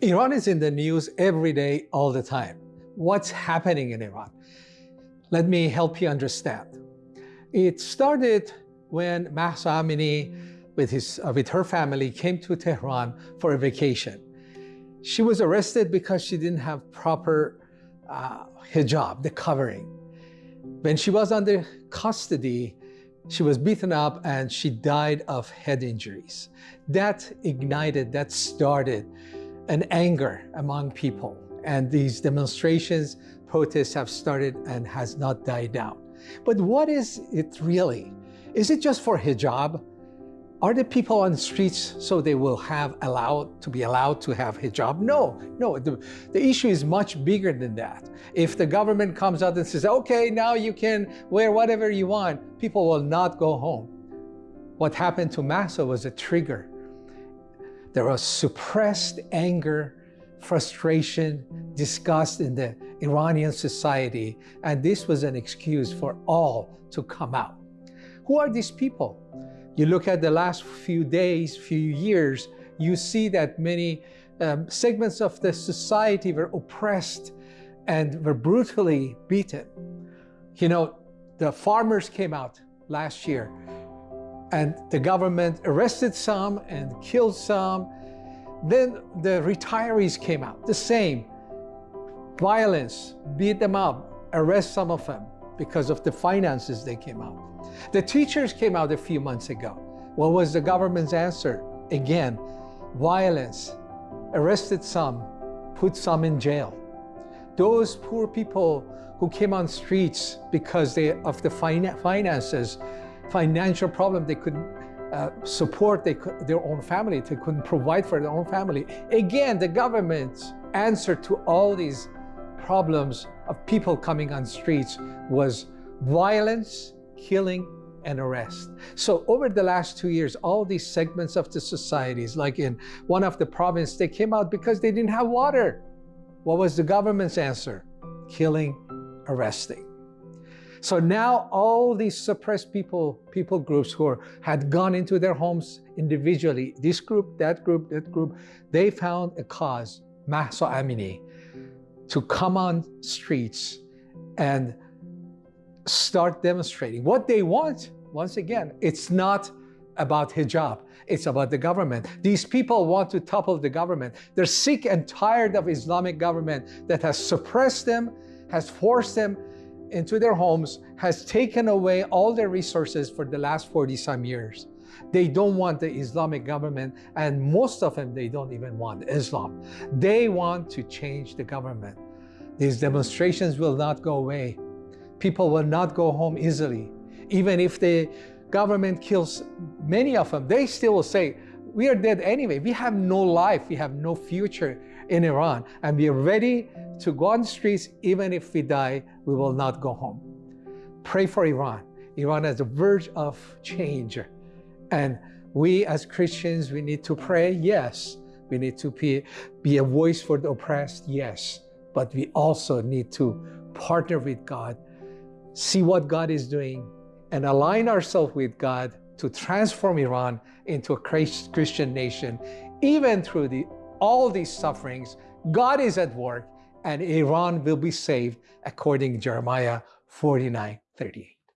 Iran is in the news every day, all the time. What's happening in Iran? Let me help you understand. It started when Mahsa Amini, with, his, uh, with her family, came to Tehran for a vacation. She was arrested because she didn't have proper uh, hijab, the covering. When she was under custody, she was beaten up and she died of head injuries. That ignited, that started an anger among people. And these demonstrations, protests have started and has not died down. But what is it really? Is it just for hijab? Are the people on the streets so they will have allowed to be allowed to have hijab? No, no, the, the issue is much bigger than that. If the government comes out and says, okay, now you can wear whatever you want, people will not go home. What happened to Mahsa was a trigger. There was suppressed anger, frustration, disgust in the Iranian society, and this was an excuse for all to come out. Who are these people? You look at the last few days, few years, you see that many um, segments of the society were oppressed and were brutally beaten. You know, the farmers came out last year and the government arrested some and killed some. Then the retirees came out, the same. Violence, beat them up, arrest some of them because of the finances they came out. The teachers came out a few months ago. What was the government's answer? Again, violence, arrested some, put some in jail. Those poor people who came on streets because they, of the finances, financial problem, they couldn't uh, support they their own family, they couldn't provide for their own family. Again, the government's answer to all these problems of people coming on streets was violence, killing, and arrest. So over the last two years, all these segments of the societies, like in one of the provinces, they came out because they didn't have water. What was the government's answer? Killing, arresting. So now all these suppressed people, people groups who are, had gone into their homes individually, this group, that group, that group, they found a cause, Mahsa Amini, to come on streets and start demonstrating. What they want, once again, it's not about hijab. It's about the government. These people want to topple the government. They're sick and tired of Islamic government that has suppressed them, has forced them into their homes, has taken away all their resources for the last 40 some years. They don't want the Islamic government, and most of them, they don't even want Islam. They want to change the government. These demonstrations will not go away. People will not go home easily. Even if the government kills many of them, they still will say, we are dead anyway. We have no life. We have no future in Iran. And we are ready to go on the streets. Even if we die, we will not go home. Pray for Iran. Iran is the verge of change. And we as Christians, we need to pray, yes. We need to be, be a voice for the oppressed, yes. But we also need to partner with God, see what God is doing, and align ourselves with God to transform Iran into a Christian nation. Even through the, all these sufferings, God is at work and Iran will be saved according to Jeremiah 49, 38.